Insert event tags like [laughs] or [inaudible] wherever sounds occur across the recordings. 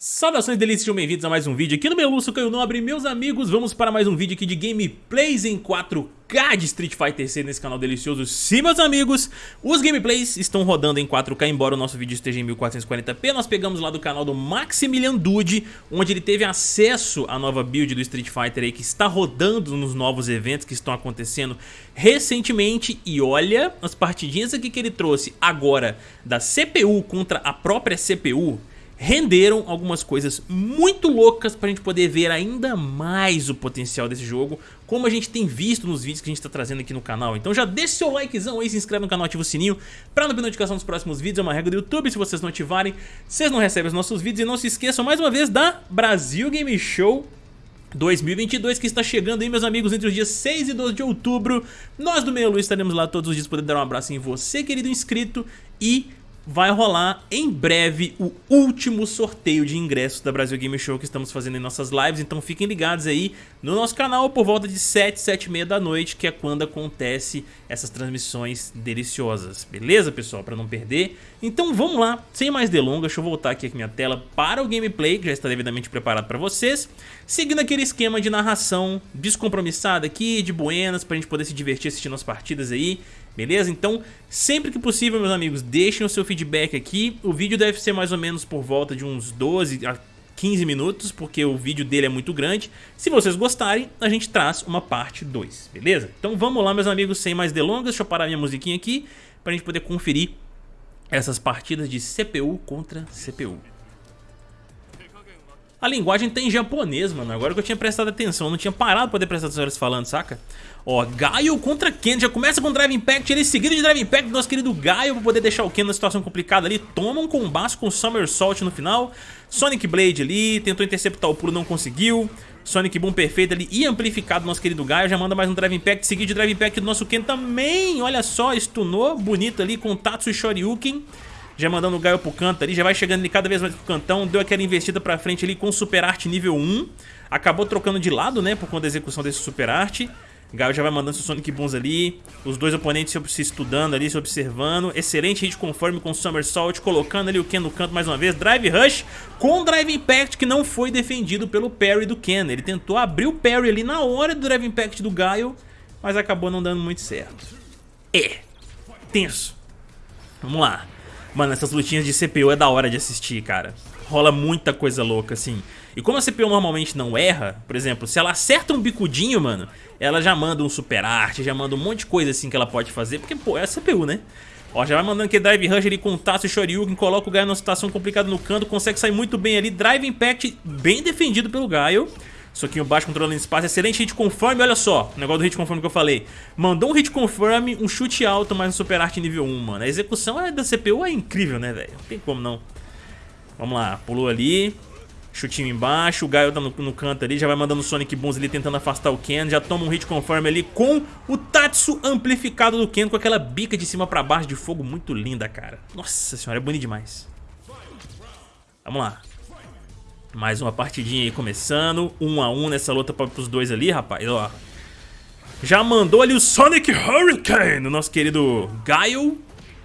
Saudações delícias, sejam bem-vindos a mais um vídeo aqui no Meluço Caio Nobre. Meus amigos, vamos para mais um vídeo aqui de gameplays em 4K de Street Fighter 6 nesse canal delicioso. Sim, meus amigos, os gameplays estão rodando em 4K, embora o nosso vídeo esteja em 1440p Nós pegamos lá do canal do Maximilian Dude, onde ele teve acesso à nova build do Street Fighter aí Que está rodando nos novos eventos que estão acontecendo recentemente. E olha as partidinhas aqui que ele trouxe agora da CPU contra a própria CPU renderam algumas coisas muito loucas pra gente poder ver ainda mais o potencial desse jogo, como a gente tem visto nos vídeos que a gente tá trazendo aqui no canal. Então já deixa seu likezão aí, se inscreve no canal, ativa o sininho pra não perder notificação dos próximos vídeos, é uma regra do YouTube, se vocês não ativarem, vocês não recebem os nossos vídeos. E não se esqueçam mais uma vez da Brasil Game Show 2022 que está chegando aí meus amigos entre os dias 6 e 12 de outubro Nós do Meio Lu estaremos lá todos os dias poder dar um abraço em você querido inscrito e vai rolar em breve o último sorteio de ingressos da Brasil Game Show que estamos fazendo em nossas lives, então fiquem ligados aí no nosso canal por volta de 7, 7 e meia da noite, que é quando acontece essas transmissões deliciosas, beleza pessoal? Para não perder. Então vamos lá, sem mais delongas, deixa eu voltar aqui a minha tela para o gameplay, que já está devidamente preparado para vocês, seguindo aquele esquema de narração descompromissada aqui, de buenas, para a gente poder se divertir assistindo as partidas aí, Beleza? Então, sempre que possível, meus amigos, deixem o seu feedback aqui. O vídeo deve ser mais ou menos por volta de uns 12 a 15 minutos, porque o vídeo dele é muito grande. Se vocês gostarem, a gente traz uma parte 2, beleza? Então vamos lá, meus amigos, sem mais delongas. Deixa eu parar minha musiquinha aqui, pra gente poder conferir essas partidas de CPU contra CPU. A linguagem tem japonês, mano. Agora que eu tinha prestado atenção, não tinha parado pra poder prestar atenção eles falando, saca? Ó, Gaio contra Ken. Já começa com Drive Impact, ele seguido de Drive Impact do nosso querido Gaio pra poder deixar o Ken numa situação complicada ali. Toma um combate com Somersault no final. Sonic Blade ali, tentou interceptar o pulo, não conseguiu. Sonic Boom perfeito ali e amplificado nosso querido Gaio. Já manda mais um Drive Impact, seguido de Drive Impact do nosso Ken também. Olha só, stunou bonito ali com Tatsu e Shoryuken já mandando o Gaio pro canto ali, já vai chegando ele cada vez mais pro cantão, deu aquela investida pra frente ali com Super Arte nível 1, acabou trocando de lado, né, por conta da execução desse Super Arte. Gaio já vai mandando seus Sonic Booms ali, os dois oponentes se estudando ali, se observando. Excelente hit conforme com Somersault, colocando ali o Ken no canto mais uma vez. Drive Rush com Drive Impact que não foi defendido pelo parry do Ken. Ele tentou abrir o parry ali na hora do Drive Impact do Gaio, mas acabou não dando muito certo. É, tenso. Vamos lá. Mano, essas lutinhas de CPU é da hora de assistir, cara. Rola muita coisa louca, assim. E como a CPU normalmente não erra, por exemplo, se ela acerta um bicudinho, mano, ela já manda um super arte, já manda um monte de coisa assim que ela pode fazer, porque, pô, é a CPU, né? Ó, já vai mandando aquele Drive Rush ali com o Tatsu e Shoryuken, coloca o Gaio numa situação complicada no canto, consegue sair muito bem ali. Drive Impact bem defendido pelo Gaio. Soquinho baixo, controlando espaço, excelente hit confirm, olha só, o negócio do hit confirm que eu falei. Mandou um hit confirm, um chute alto, mais um super arte nível 1, mano. A execução é da CPU é incrível, né, velho? Não tem como não. Vamos lá, pulou ali, chutinho embaixo, o Gaio tá no, no, canto ali, já vai mandando o Sonic Booms ali tentando afastar o Ken, já toma um hit confirm ali com o Tatsu amplificado do Ken com aquela bica de cima pra baixo de fogo muito linda, cara. Nossa senhora, é bonito demais. Vamos lá. Mais uma partidinha aí começando. Um a um nessa luta para os dois ali, rapaz. Ó. Já mandou ali o Sonic Hurricane no nosso querido Gaio.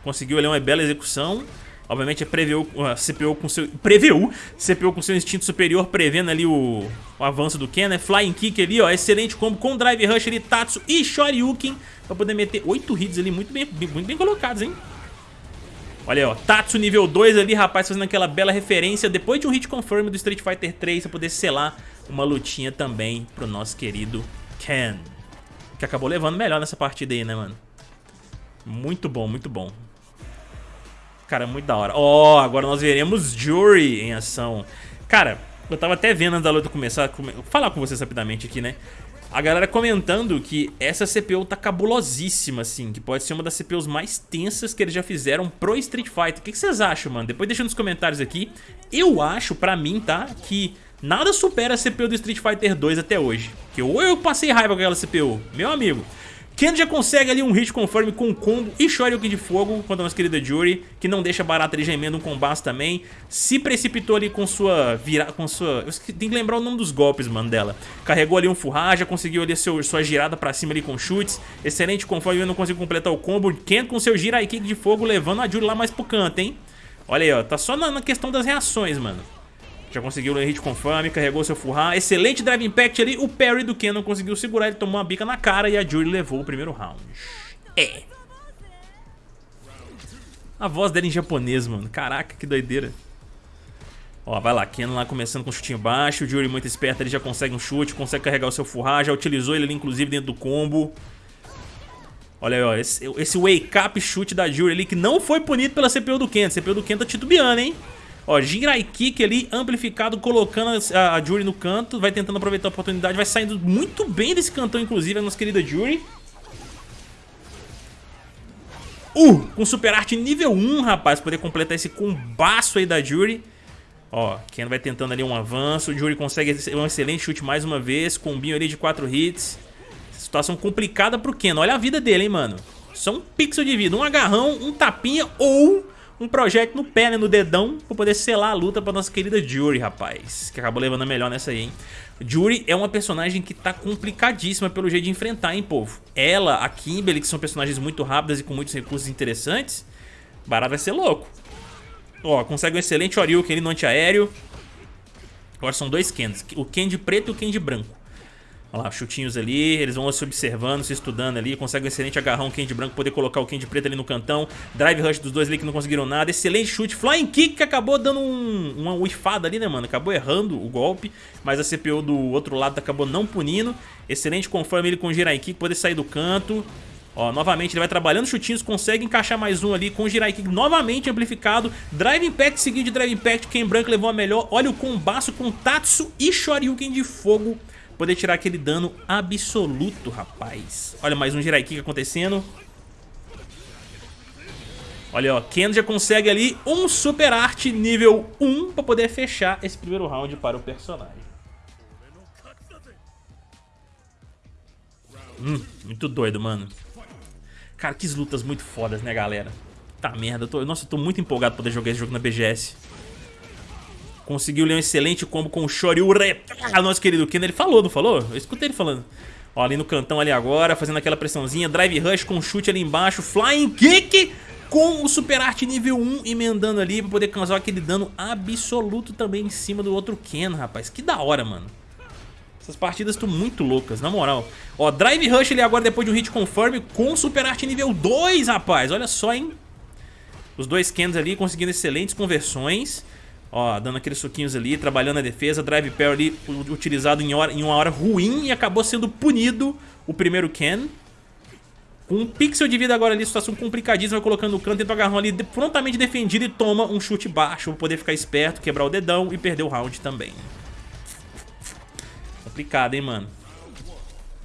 Conseguiu ali uma bela execução. Obviamente é preveu a CPU com seu preveu CPU com seu instinto superior prevendo ali o, o avanço do Ken, né? Flying Kick ali, ó, excelente combo com Drive Rush ali, Tatsu e Shoryuken para poder meter oito hits ali muito bem, muito bem colocados, hein? Olha aí, ó, Tatsu nível 2 ali, rapaz, fazendo aquela bela referência depois de um hit confirm do Street Fighter 3 pra poder selar uma lutinha também pro nosso querido Ken. Que acabou levando melhor nessa partida aí, né, mano? Muito bom, muito bom. Cara, muito da hora. Ó, oh, agora nós veremos Jury em ação. Cara, eu tava até vendo antes da luta começar, vou falar com vocês rapidamente aqui, né? A galera comentando que essa CPU tá cabulosíssima, assim, que pode ser uma das CPUs mais tensas que eles já fizeram pro Street Fighter. O que, vocês acham, mano? Depois deixa nos comentários aqui. Eu acho, pra mim, tá, que nada supera a CPU do Street Fighter 2 até hoje. Que ou eu passei raiva com aquela CPU, meu amigo. Ken já consegue ali um hit conforme com um combo e Shoryuken de fogo contra a nossa querida Jury, que não deixa barata ali gemendo um combate também. Se precipitou ali com sua vira... com sua... Tem que lembrar o nome dos golpes, mano, dela. Carregou ali um Furraja, conseguiu ali seu, sua girada pra cima ali com chutes. Excelente conforme eu não consigo completar o combo. Ken com seu Jirai Kick de fogo levando a Jury lá mais pro canto, hein? Olha aí, ó, tá só na, na questão das reações, mano. Já conseguiu o hit confirm, carregou seu Furra. Excelente Drive Impact ali. O parry do Ken não conseguiu segurar, ele tomou uma bica na cara e a Jury levou o primeiro round. É. A voz dela em japonês, mano. Caraca, que doideira. Ó, vai lá, Ken lá começando com um chutinho baixo. O Jury muito esperto, ele já consegue um chute, consegue carregar o seu Furra. Já utilizou ele ali, inclusive, dentro do combo. Olha aí, ó, esse, esse wake up chute da Jury ali que não foi punido pela CPU do Ken. CPU do Ken tá titubeando, hein? Ó, Jinrai Kick ali, amplificado, colocando a, a Jury no canto. Vai tentando aproveitar a oportunidade. Vai saindo muito bem desse cantão, inclusive, a nossa querida Jury. Uh, com Super Arte nível 1, rapaz. Poder completar esse combaço aí da Jury. Ó, Ken vai tentando ali um avanço. O Jury consegue um excelente chute mais uma vez. Combinho ali de 4 hits. Situação complicada pro Ken. Olha a vida dele, hein, mano. Só um pixel de vida. Um agarrão, um tapinha ou um projeto no pé, né, no dedão, pra poder selar a luta pra nossa querida Jury, rapaz. Que acabou levando a melhor nessa aí, hein. Jury é uma personagem que tá complicadíssima pelo jeito de enfrentar, hein, povo. Ela, a Kimberly, que são personagens muito rápidas e com muitos recursos interessantes, barato vai ser louco. Ó, consegue um excelente Oriuken ali no antiaéreo. Agora são dois Kens, o Ken de preto e o Ken de branco. Olha lá, chutinhos ali, eles vão se observando, se estudando ali, consegue um excelente agarrão, de branco, poder colocar o de preto ali no cantão, drive rush dos dois ali que não conseguiram nada, excelente chute, flying kick que acabou dando um, uma whiffada ali, né, mano, acabou errando o golpe, mas a CPU do outro lado acabou não punindo, excelente conforme ele com o Jirai Kick, poder sair do canto, Ó, novamente ele vai trabalhando chutinhos, consegue encaixar mais um ali com o Jirai Kick novamente amplificado. Drive Impact seguido de Drive Impact, Ken Branco levou a melhor. Olha o combaço com Tatsu e Shoryuken de fogo poder tirar aquele dano absoluto, rapaz. Olha, mais um Jirai Kick acontecendo. Olha, ó, Ken já consegue ali um Super Art nível 1 pra poder fechar esse primeiro round para o personagem. Hum, muito doido, mano. Cara, que lutas muito fodas, né, galera? Tá merda, eu tô, nossa, eu tô muito empolgado pra poder jogar esse jogo na BGS. Conseguiu ler um excelente combo com o Shoryu Ah, nosso querido Ken, ele falou, não falou? Eu escutei ele falando. Ó, ali no cantão ali agora, fazendo aquela pressãozinha. Drive Rush com chute ali embaixo. Flying Kick com o Super Art nível 1 emendando ali pra poder causar aquele dano absoluto também em cima do outro Ken, rapaz. Que da hora, mano. Essas partidas estão muito loucas, na moral. Ó, Drive Rush ali agora depois de um hit confirm com Super Art nível 2, rapaz. Olha só, hein. Os dois Kens ali conseguindo excelentes conversões. Ó, dando aqueles suquinhos ali, trabalhando a defesa, drive pair ali utilizado em, hora, em uma hora ruim e acabou sendo punido o primeiro Ken. Com um pixel de vida agora ali, situação complicadíssima, colocando o canto, tenta agarrão ali, prontamente defendido e toma um chute baixo pra poder ficar esperto, quebrar o dedão e perder o round também. Complicado, hein, mano.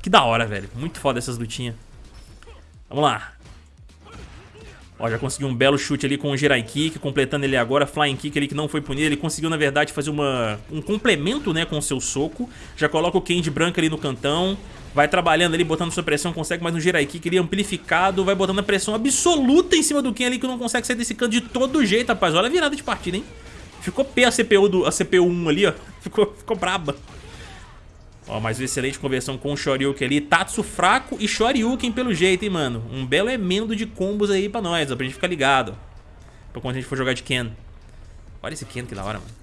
Que da hora, velho. Muito foda essas lutinhas. Vamos lá. Ó, já conseguiu um belo chute ali com o Jirai Kick, completando ele agora, Flying Kick ali que não foi punido. Ele conseguiu, na verdade, fazer uma, um complemento, né, com o seu soco. Já coloca o Ken de branco ali no cantão. Vai trabalhando ali, botando sua pressão, consegue mais um Jirai Kick ali amplificado. Vai botando a pressão absoluta em cima do Ken ali, que não consegue sair desse canto de todo jeito, rapaz. Olha a virada de partida, hein? Ficou P a CPU, do, a CPU 1 ali, ó. [laughs] Ficou, ficou braba. Ó, mais uma excelente conversão com o Shoryuken ali. Tatsu fraco e Shoryuken pelo jeito, hein, mano. Um belo emendo de combos aí pra nós, ó, pra gente ficar ligado. Pra quando a gente for jogar de Ken. Olha esse Ken que da hora, mano.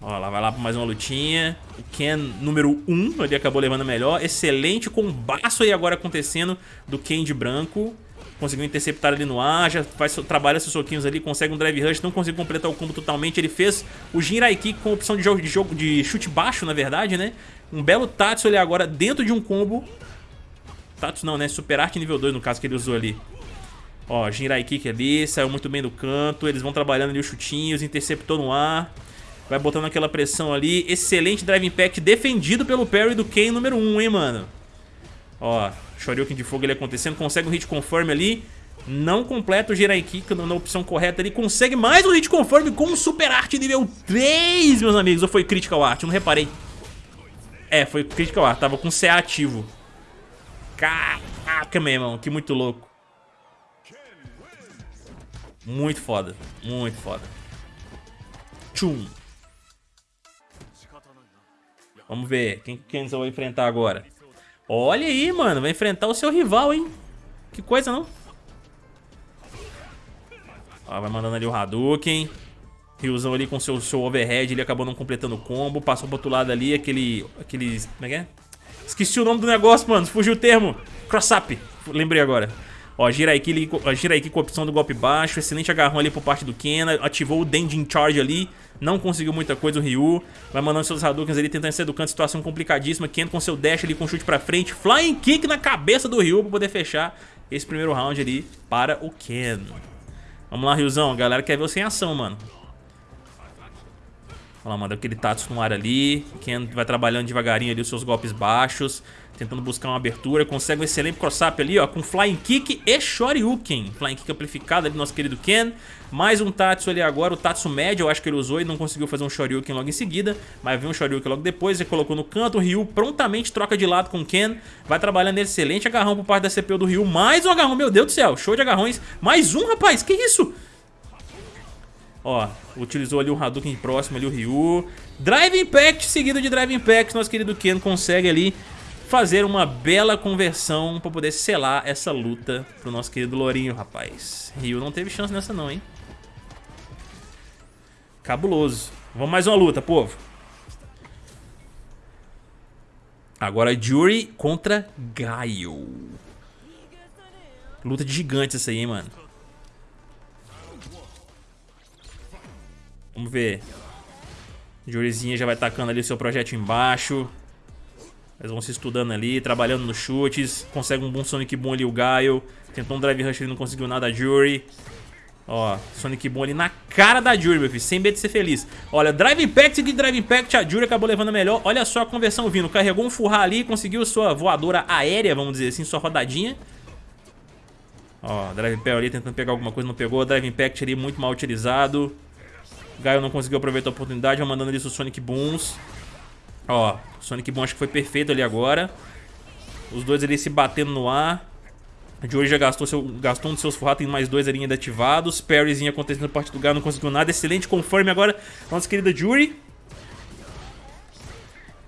Ó, lá vai lá pra mais uma lutinha. O Ken número 1, ele acabou levando melhor. Excelente combaço aí agora acontecendo do Ken de branco. Conseguiu interceptar ali no ar, já faz, trabalha seus soquinhos ali, consegue um drive rush, não conseguiu completar o combo totalmente. Ele fez o Jinrai Kick com opção de jogo, de jogo de chute baixo, na verdade, né? Um belo Tatsu ali agora dentro de um combo. Tatsu não, né? Super Art nível 2 no caso que ele usou ali. Ó, Jinrai Kick ali, saiu muito bem do canto. Eles vão trabalhando ali os chutinhos, interceptou no ar. Vai botando aquela pressão ali. Excelente Drive Impact defendido pelo parry do Ken número 1, hein, mano? Ó, Shoryuken de fogo ele acontecendo, consegue um hit confirm ali. Não completa o Jirai Kick na opção correta. Ele consegue mais um hit confirm com um Super Art nível 3, meus amigos. Ou foi Critical Art? Eu não reparei. É, foi Critical Art. Tava com CA ativo. Caraca, meu irmão. Que muito louco. Muito foda. Muito foda. Tchum. Vamos ver. Quem que Kenzo vai enfrentar agora? Olha aí, mano. Vai enfrentar o seu rival, hein? Que coisa, não? Ó, vai mandando ali o Hadouken. Ryuzão ali com seu, seu overhead, ele acabou não completando o combo. Passou pro outro lado ali, aquele... aquele como é que é? Esqueci o nome do negócio, mano. Fugiu o termo. Cross-up. Lembrei agora. Ó, Jiraiki, Jiraiki com a opção do golpe baixo. Excelente agarrão ali por parte do Ken. Ativou o Dending Charge ali. Não conseguiu muita coisa o Ryu. Vai mandando seus Hadoukens ali, tentando ser do canto. Situação complicadíssima. Ken com seu dash ali, com chute pra frente. Flying Kick na cabeça do Ryu pra poder fechar esse primeiro round ali para o Ken. Vamos lá, Ryuzão. A galera quer ver você em ação, mano. Olha lá, manda aquele Tatsu no ar ali. Ken vai trabalhando devagarinho ali os seus golpes baixos. Tentando buscar uma abertura. Consegue um excelente cross-up ali, ó. Com Flying Kick e Shoryuken. Flying Kick amplificado ali do nosso querido Ken. Mais um Tatsu ali agora. O Tatsu médio eu acho que ele usou e não conseguiu fazer um Shoryuken logo em seguida. Mas viu um Shoryuken logo depois. Ele colocou no canto. O Ryu prontamente troca de lado com o Ken. Vai trabalhando excelente agarrão por parte da CPU do Ryu. Mais um agarrão, meu Deus do céu. Show de agarrões. Mais um, rapaz. Que isso? Ó, utilizou ali o Hadouken próximo ali, o Ryu. Drive Impact, seguido de Drive Impact, nosso querido Ken consegue ali fazer uma bela conversão pra poder selar essa luta pro nosso querido Lourinho, rapaz. Ryu não teve chance nessa não, hein? Cabuloso. Vamos mais uma luta, povo. Agora Jury contra Gaio. Luta de gigantes essa aí, hein, mano. Vamos ver. Jurizinha já vai tacando ali o seu projeto embaixo. Eles vão se estudando ali, trabalhando nos chutes. Consegue um bom Sonic Boom ali o Gaio. Tentou um Drive Rush, ele não conseguiu nada a Jury. Ó, Sonic Boom ali na cara da Jury, meu filho, sem medo de ser feliz. Olha, Drive Impact de Drive Impact, a Jury acabou levando melhor. Olha só a conversão vindo. Carregou um furrar ali, conseguiu sua voadora aérea, vamos dizer assim, sua rodadinha. Ó, Drive Impact ali tentando pegar alguma coisa, não pegou. Drive Impact ali muito mal utilizado. Gaio não conseguiu aproveitar a oportunidade, mandando ali os Sonic Booms. Ó, Sonic Boom acho que foi perfeito ali agora. Os dois ali se batendo no ar. A Joey já gastou, seu, gastou um dos seus furrados, tem mais dois ali ainda ativados. Parryzinho acontecendo na parte do Gaio, não conseguiu nada. Excelente conforme agora, nossa querida Jury.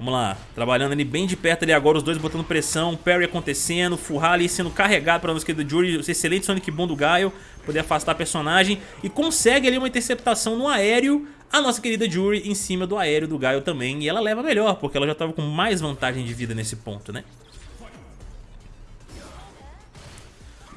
Vamos lá, trabalhando ali bem de perto ali agora, os dois botando pressão, parry acontecendo, Furrar ali sendo carregado para nossa querida Jury, excelente Sonic Boom do Gaio, poder afastar a personagem e consegue ali uma interceptação no aéreo, a nossa querida Jury em cima do aéreo do Gaio também, e ela leva melhor, porque ela já estava com mais vantagem de vida nesse ponto, né?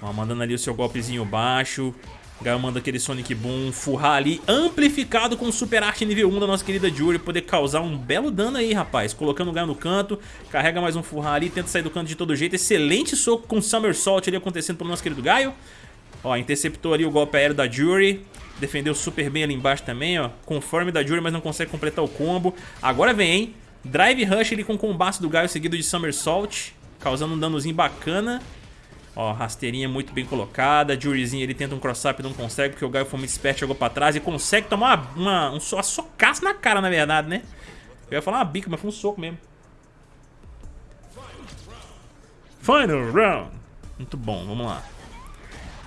Ó, mandando ali o seu golpezinho baixo, Gaio manda aquele Sonic Boom, furrar ali, amplificado com Super Arte nível 1 da nossa querida Jury, poder causar um belo dano aí, rapaz. Colocando o Gaio no canto, carrega mais um furrar ali, tenta sair do canto de todo jeito. Excelente soco com Somersault ali acontecendo pelo nosso querido Gaio. Ó, interceptou ali o golpe aéreo da Jury, defendeu super bem ali embaixo também, ó. Conforme da Jury, mas não consegue completar o combo. Agora vem, hein? Drive Rush ali com o combate do Gaio seguido de Somersault, causando um danozinho bacana. Ó, rasteirinha muito bem colocada. Juryzinho ele tenta um cross-up não consegue, porque o Gaio foi muito esperto, chegou pra trás e consegue tomar uma, uma, um, uma socaça na cara, na verdade, né? Eu ia falar uma bica, mas foi um soco mesmo. Final round. Muito bom, vamos lá.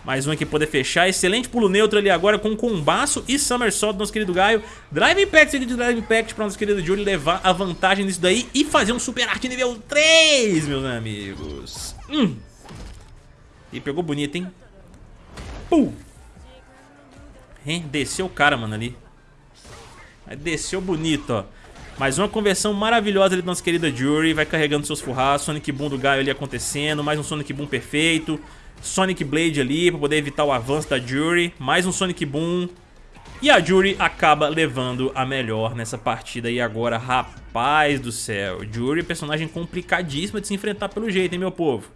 Mais um aqui poder fechar. Excelente pulo neutro ali agora com combaço e somersault do nosso querido Gaio. Drive Impact de Drive Impact para nosso querido Jury levar a vantagem nisso daí e fazer um Super Arte nível 3, meus amigos. Hum. E pegou bonito, hein? Pum! Hein? Desceu o cara, mano, ali. Desceu bonito, ó. Mais uma conversão maravilhosa ali da nossa querida Jury. Vai carregando seus furras. Sonic Boom do Gaio ali acontecendo. Mais um Sonic Boom perfeito. Sonic Blade ali para poder evitar o avanço da Jury. Mais um Sonic Boom. E a Jury acaba levando a melhor nessa partida. E agora, rapaz do céu. Jury é personagem complicadíssima de se enfrentar pelo jeito, hein, meu povo?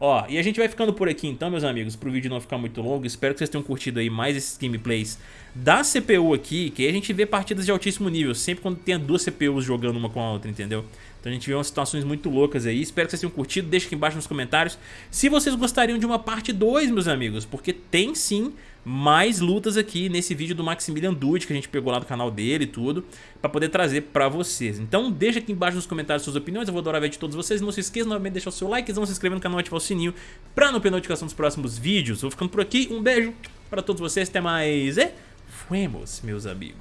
Ó, e a gente vai ficando por aqui então, meus amigos, pro vídeo não ficar muito longo. Espero que vocês tenham curtido aí mais esses gameplays da CPU aqui, que aí a gente vê partidas de altíssimo nível, sempre quando tem duas CPUs jogando uma com a outra, entendeu? Então a gente vê umas situações muito loucas aí. Espero que vocês tenham curtido, deixa aqui embaixo nos comentários se vocês gostariam de uma parte 2, meus amigos, porque tem sim mais lutas aqui nesse vídeo do Maximilian Dude que a gente pegou lá do canal dele e tudo, pra poder trazer pra vocês. Então deixa aqui embaixo nos comentários suas opiniões, eu vou adorar ver de todos vocês. Não se esqueça novamente de deixar o seu like, se inscrever no canal e ativar o sininho pra não perder notificação dos próximos vídeos. Vou ficando por aqui, um beijo pra todos vocês, até mais e fuemos, meus amigos.